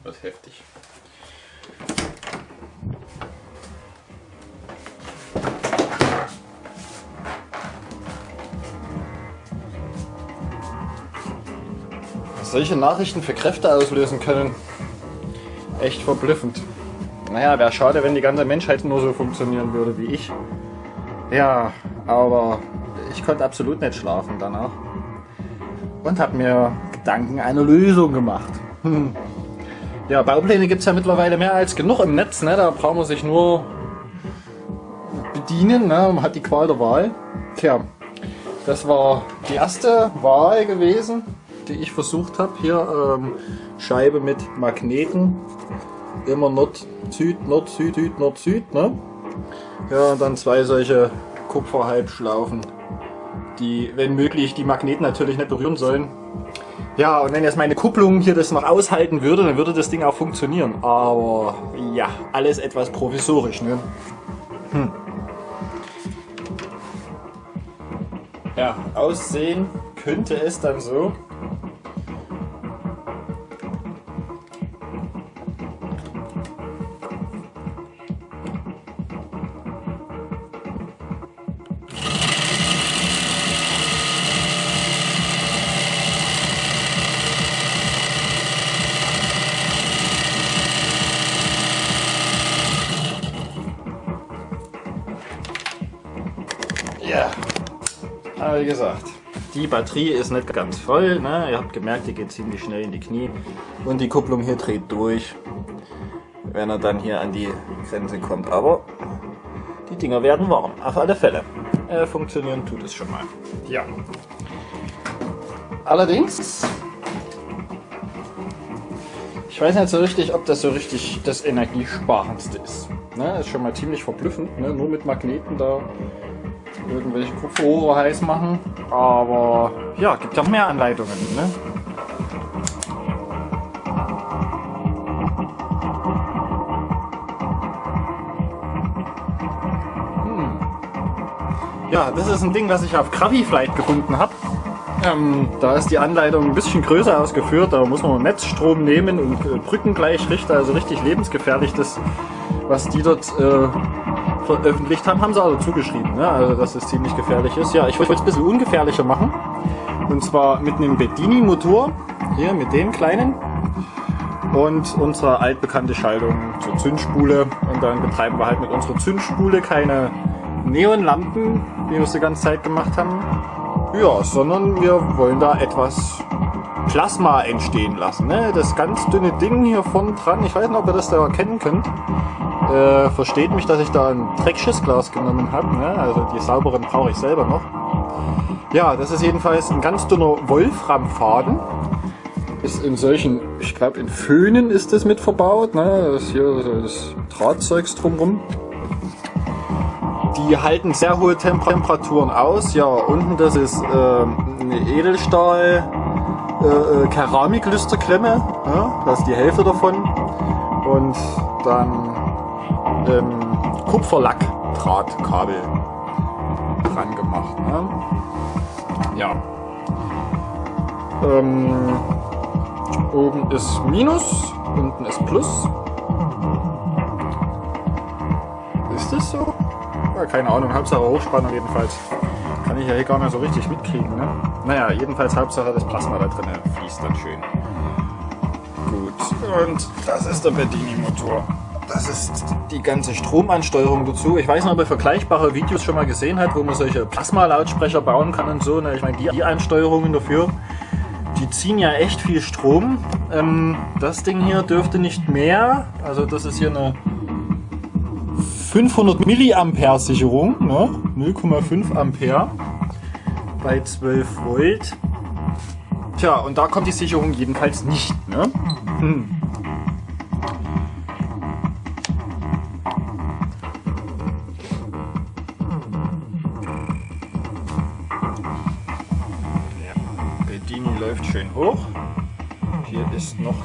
Uiui, was heftig. Solche Nachrichten für Kräfte auslösen können, echt verblüffend. Naja, wäre schade, wenn die ganze Menschheit nur so funktionieren würde wie ich. Ja, aber ich konnte absolut nicht schlafen danach. Und habe mir Gedanken eine Lösung gemacht. Ja, Baupläne gibt es ja mittlerweile mehr als genug im Netz. Ne? Da braucht man sich nur bedienen. Ne? Man hat die Qual der Wahl. Tja, das war die erste Wahl gewesen, die ich versucht habe. Hier ähm, Scheibe mit Magneten. Immer Nord, Süd, Nord, Süd, Süd, Nord, Süd. Ne? Ja, und dann zwei solche Kupferhalbschlaufen, die, wenn möglich, die Magneten natürlich nicht berühren sollen. Ja, und wenn jetzt meine Kupplung hier das noch aushalten würde, dann würde das Ding auch funktionieren. Aber ja, alles etwas provisorisch. Ne? Hm. Ja, aussehen könnte es dann so. Wie gesagt, die Batterie ist nicht ganz voll. Ne? Ihr habt gemerkt, die geht ziemlich schnell in die Knie. Und die Kupplung hier dreht durch, wenn er dann hier an die Grenze kommt. Aber die Dinger werden warm, auf alle Fälle. Äh, funktionieren tut es schon mal. Ja. Allerdings, ich weiß nicht so richtig, ob das so richtig das Energiesparendste ist. Ne? Ist schon mal ziemlich verblüffend, ne? nur mit Magneten da irgendwelche Kupferrohre heiß machen. Aber ja, gibt ja mehr Anleitungen. Ne? Hm. Ja, das ist ein Ding, was ich auf Graviflight gefunden habe. Ähm, da ist die Anleitung ein bisschen größer ausgeführt, da muss man Netzstrom nehmen und äh, Brücken gleich richten, also richtig lebensgefährlich, das, was die dort äh, veröffentlicht haben, haben sie also zugeschrieben, ne? also dass es ziemlich gefährlich ist. Ja, ich wollte es ein bisschen ungefährlicher machen. Und zwar mit einem Bedini-Motor, hier mit dem kleinen. Und unsere altbekannte Schaltung zur Zündspule. Und dann betreiben wir halt mit unserer Zündspule keine Neonlampen, wie wir es die ganze Zeit gemacht haben. Ja, sondern wir wollen da etwas Plasma entstehen lassen. Ne? Das ganz dünne Ding hier vorne dran, ich weiß nicht, ob ihr das da erkennen könnt, äh, versteht mich, dass ich da ein Dreckschissglas genommen habe. Ne? Also die sauberen brauche ich selber noch. Ja, das ist jedenfalls ein ganz dünner Wolframfaden. Ist in solchen, ich glaube in Föhnen ist das mit verbaut. Ne? Das hier das Drahtzeugs drumrum. Die halten sehr hohe Temperaturen aus. Ja, unten das ist äh, eine Edelstahl äh, äh, Keramiklüsterklemme. Ja? Das ist die Hälfte davon. Und dann ähm, Kupferlackdrahtkabel dran gemacht. Ne? Ja. Ähm, oben ist Minus, unten ist Plus. Ist das so? Ja, keine Ahnung, Hauptsache Hochspannung jedenfalls. Kann ich ja hier gar nicht so richtig mitkriegen. Ne? Naja, jedenfalls Hauptsache das Plasma da drin fließt dann schön. Gut, und das ist der Bedini-Motor das ist die ganze Stromansteuerung dazu. Ich weiß nicht, ob ihr vergleichbare Videos schon mal gesehen habt, wo man solche Plasma-Lautsprecher bauen kann und so. Ne? Ich meine, die Ansteuerungen dafür, die ziehen ja echt viel Strom. Ähm, das Ding hier dürfte nicht mehr. Also das ist hier eine 500 Milliampere Sicherung, ne? 0,5 Ampere bei 12 Volt. Tja, und da kommt die Sicherung jedenfalls nicht. Ne? Hm.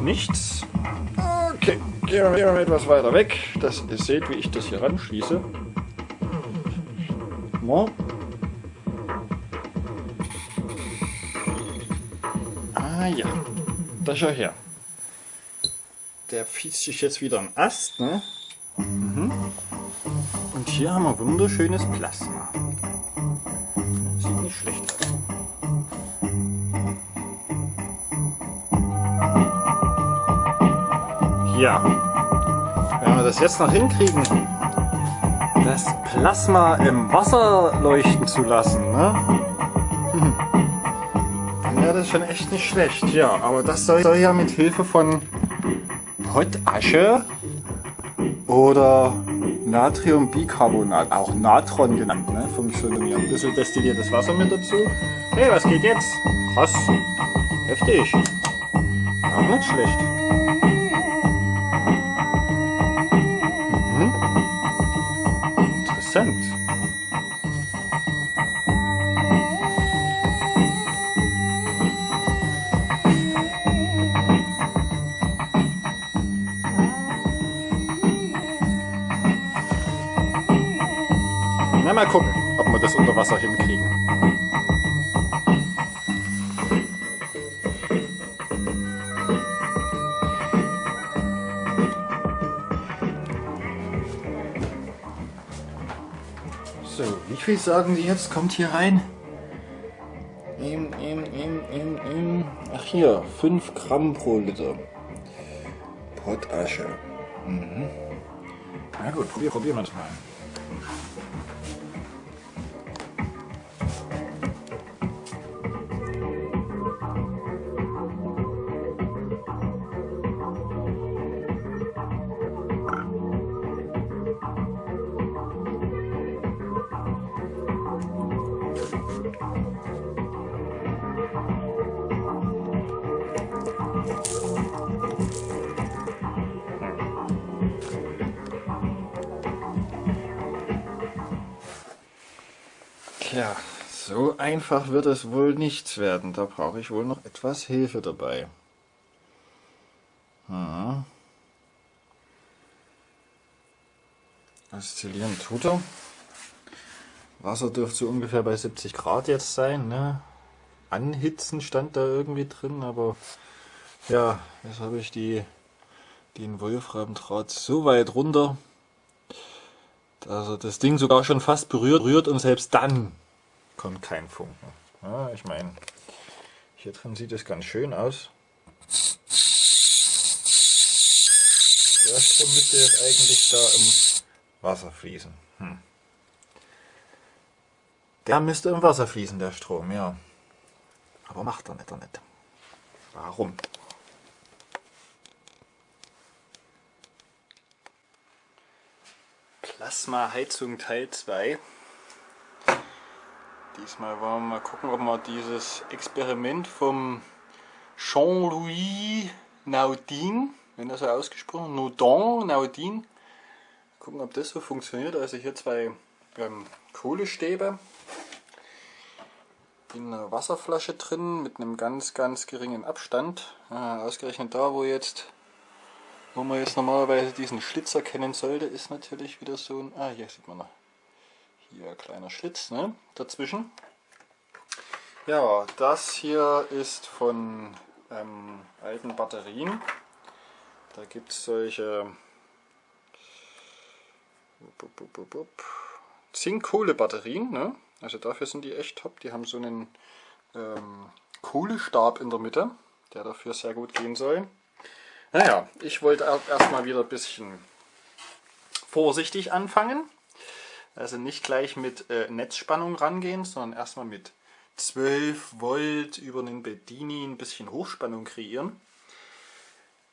Nichts. Okay, gehen wir mal etwas weiter weg, dass ihr seht, wie ich das hier ranschließe. No. Ah ja, da schau her. der fiest sich jetzt wieder ein Ast. Ne? Mhm. Und hier haben wir wunderschönes Plasma. Ja, wenn wir das jetzt noch hinkriegen, das Plasma im Wasser leuchten zu lassen, ne? Hm. dann wäre das schon echt nicht schlecht. Ja, aber das soll, soll ja mit Hilfe von Potasche oder Natriumbicarbonat, auch Natron genannt, ne, funktionieren. Ein bisschen destilliertes Wasser mit dazu. Hey, was geht jetzt? Krass. Heftig. Auch nicht schlecht. Ob wir das unter Wasser hinkriegen. So, wie viel sagen Sie jetzt? Kommt hier rein? Im, im, im, im, im. Ach hier, 5 Gramm pro Liter. Potasche. Mhm. Na gut, probier, probieren wir es mal. Tja, so einfach wird es wohl nichts werden. Da brauche ich wohl noch etwas Hilfe dabei. Hm. Oszillieren tut er. Wasser dürfte so ungefähr bei 70 Grad jetzt sein. Ne? Anhitzen stand da irgendwie drin, aber ja, jetzt habe ich die, den Wolframdraht so weit runter, dass er das Ding sogar schon fast berührt, berührt und selbst dann kommt kein Funken. Ja, ich meine, hier drin sieht es ganz schön aus. Der Strom müsste jetzt eigentlich da im Wasser fließen. Hm. Der müsste im Wasser fließen, der Strom, ja. Aber macht er nicht, er nicht. Warum? Plasma-Heizung Teil 2. Diesmal wollen wir mal gucken, ob wir dieses Experiment vom Jean-Louis Naudin, wenn das so ausgesprochen, Naudin, Naudin, gucken, ob das so funktioniert. Also hier zwei ähm, Kohlestäbe in einer Wasserflasche drin mit einem ganz, ganz geringen Abstand. Ah, ausgerechnet da, wo jetzt, wo man jetzt normalerweise diesen Schlitz erkennen sollte, ist natürlich wieder so ein, ah hier sieht man noch, hier ein kleiner Schlitz ne, dazwischen. Ja, das hier ist von ähm, alten Batterien. Da gibt es solche Zink-Kohle-Batterien. Ne? Also dafür sind die echt top. Die haben so einen ähm, Kohlestab in der Mitte, der dafür sehr gut gehen soll. Naja, ich wollte erstmal wieder ein bisschen vorsichtig anfangen. Also nicht gleich mit äh, Netzspannung rangehen, sondern erstmal mit 12 Volt über einen Bedini ein bisschen Hochspannung kreieren.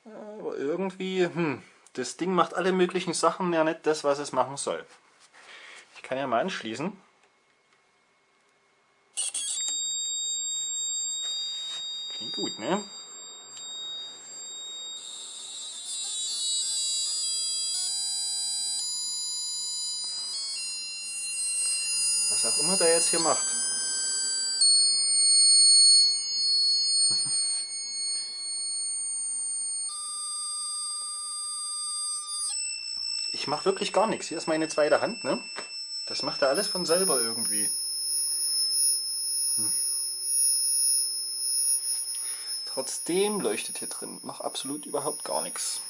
Aber irgendwie, hm, das Ding macht alle möglichen Sachen ja nicht das, was es machen soll. Ich kann ja mal anschließen. Klingt gut, ne? Immer der jetzt hier macht. Ich mache wirklich gar nichts. Hier ist meine zweite Hand, ne? Das macht er alles von selber irgendwie. Hm. Trotzdem leuchtet hier drin noch absolut überhaupt gar nichts.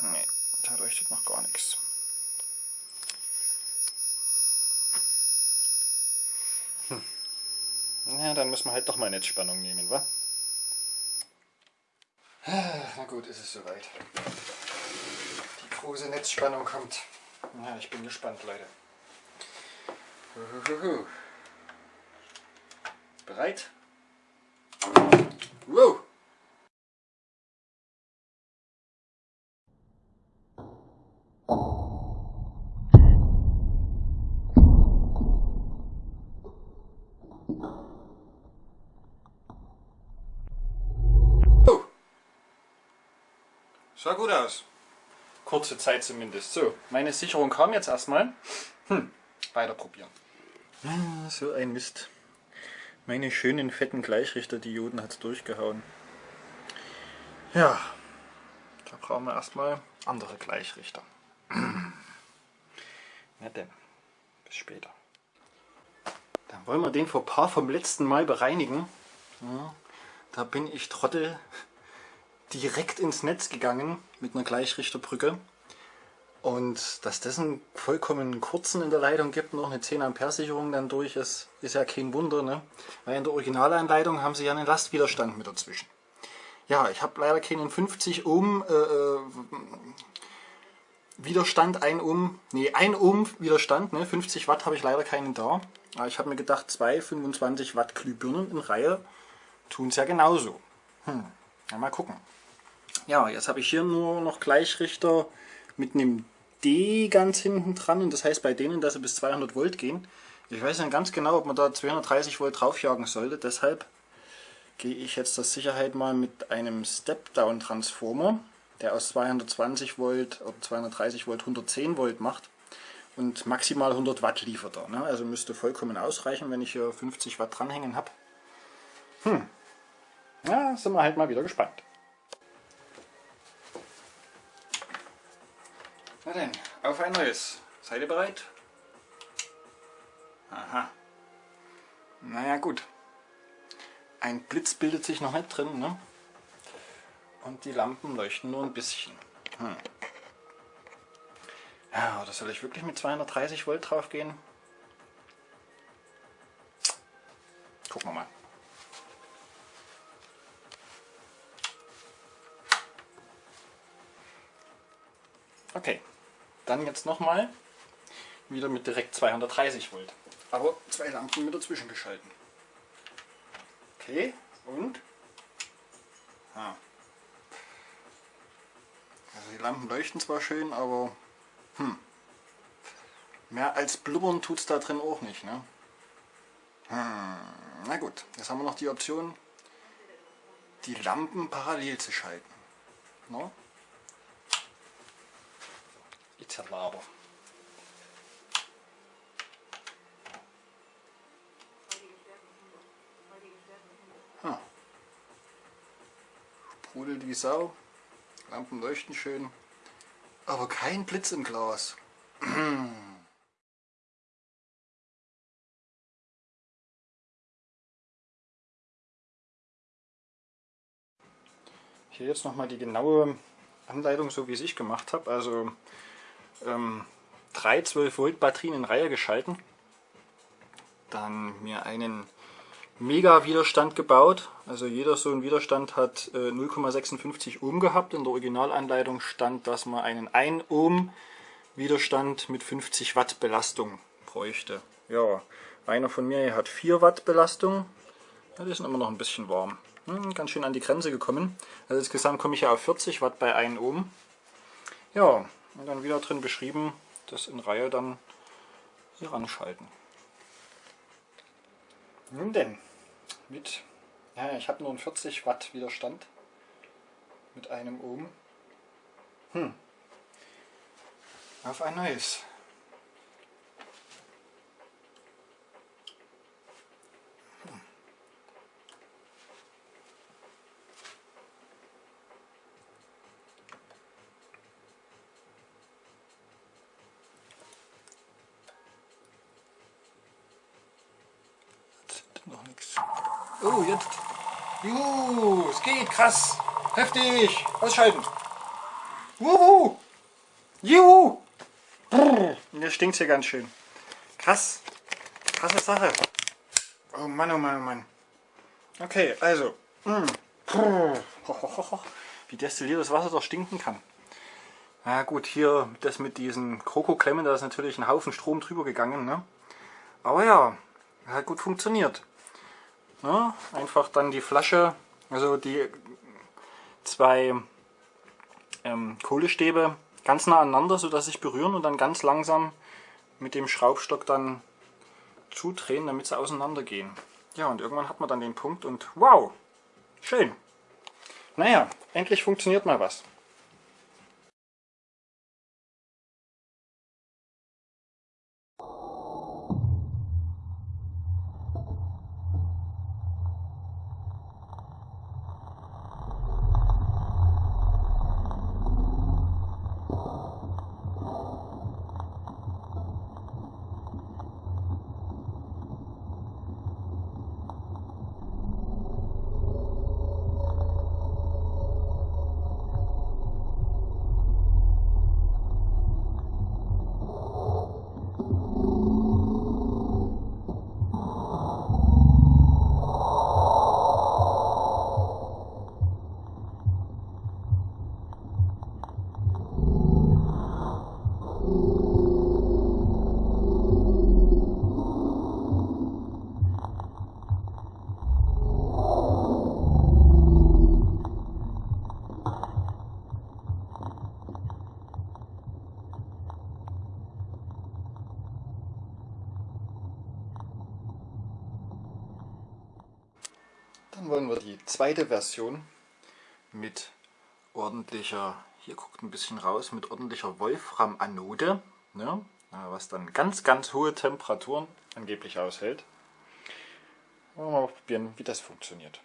Nee, da leuchtet noch gar nichts. Hm. Na, dann müssen wir halt doch mal Netzspannung nehmen, wa? Na gut, ist es soweit. Die große Netzspannung kommt. Ja, ich bin gespannt, Leute. Bereit? Wow! Sah gut aus. Kurze Zeit zumindest. So, meine Sicherung kam jetzt erstmal. Hm, weiter probieren. Ah, so ein Mist. Meine schönen fetten Gleichrichter-Dioden hat es durchgehauen. Ja, da brauchen wir erstmal andere Gleichrichter. Na denn, bis später. Dann wollen wir den Fauxpas vom letzten Mal bereinigen. Ja, da bin ich Trottel direkt ins Netz gegangen mit einer Gleichrichterbrücke. Und dass das einen vollkommen kurzen in der Leitung gibt, noch eine 10 Ampere Sicherung dann durch ist, ist ja kein Wunder. Ne? Weil in der Originalanleitung haben sie ja einen Lastwiderstand mit dazwischen. Ja, ich habe leider keinen 50 Ohm äh, äh Widerstand, 1 Ohm, nee 1 Ohm Widerstand, ne? 50 Watt habe ich leider keinen da. Aber ich habe mir gedacht, zwei 25 Watt Glühbirnen in Reihe tun es ja genauso. Hm. Ja, mal gucken. Ja, jetzt habe ich hier nur noch Gleichrichter mit einem D ganz hinten dran und das heißt bei denen, dass sie bis 200 Volt gehen. Ich weiß nicht ganz genau, ob man da 230 Volt draufjagen sollte, deshalb gehe ich jetzt zur Sicherheit mal mit einem Step-Down-Transformer, der aus 220 Volt oder 230 Volt 110 Volt macht und maximal 100 Watt liefert er. Ne? Also müsste vollkommen ausreichen, wenn ich hier 50 Watt dranhängen habe. Hm, ja, sind wir halt mal wieder gespannt. Na denn, auf ein neues. Seid ihr bereit? Aha. Naja gut. Ein Blitz bildet sich noch nicht drin, ne? Und die Lampen leuchten nur ein bisschen. Hm. Ja, oder soll ich wirklich mit 230 Volt drauf gehen? Dann jetzt nochmal wieder mit direkt 230 Volt. Aber zwei Lampen mit dazwischen geschalten. Okay, und? Ah. Also die Lampen leuchten zwar schön, aber hm, mehr als blubbern tut es da drin auch nicht. Ne? Hm, na gut, jetzt haben wir noch die Option, die Lampen parallel zu schalten. No? Zerlaber. Hm. Sprudelt wie Sau, Lampen leuchten schön, aber kein Blitz im Glas. Hier jetzt nochmal die genaue Anleitung, so wie ich es gemacht habe. Also ähm, drei 12 Volt Batterien in Reihe geschalten. Dann mir einen Mega Widerstand gebaut. Also jeder so ein Widerstand hat äh, 0,56 Ohm gehabt. In der Originalanleitung stand, dass man einen 1 Ohm Widerstand mit 50 Watt Belastung bräuchte. Ja, einer von mir hat 4 Watt Belastung. Ja, die sind immer noch ein bisschen warm. Hm, ganz schön an die Grenze gekommen. Also insgesamt komme ich ja auf 40 Watt bei 1 Ohm. Ja, und dann wieder drin beschrieben, das in Reihe dann hier ranschalten. Nun denn, mit, ja, ich habe nur einen 40 Watt Widerstand mit einem Ohm. Hm. Auf ein neues. Noch nichts. Oh, jetzt. Juhu, es geht, krass. Heftig. Ausschalten. Wuhu! Juhu! Brrr. Mir stinkt hier ganz schön. Krass. Krasse Sache. Oh Mann, oh Mann, oh Mann. Okay, also. Mm. Wie destilliertes Wasser doch stinken kann. Na gut, hier das mit diesen Krokoklemmen, da ist natürlich ein Haufen Strom drüber gegangen. Ne? Aber ja, hat gut funktioniert. Ne? Einfach dann die Flasche, also die zwei ähm, Kohlestäbe ganz nah aneinander, sodass sich berühren und dann ganz langsam mit dem Schraubstock dann zudrehen, damit sie auseinander gehen. Ja, und irgendwann hat man dann den Punkt und wow, schön. Naja, endlich funktioniert mal was. Dann wollen wir die zweite Version mit ordentlicher, hier guckt ein bisschen raus, mit ordentlicher Wolfram-Anode, ne, was dann ganz, ganz hohe Temperaturen angeblich aushält. Wollen wir mal probieren, wie das funktioniert.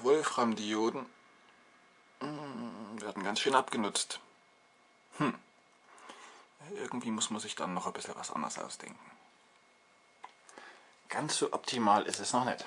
auch Wolframdioden hm, werden ganz schön abgenutzt. Hm. Irgendwie muss man sich dann noch ein bisschen was anderes ausdenken. Ganz so optimal ist es noch nicht.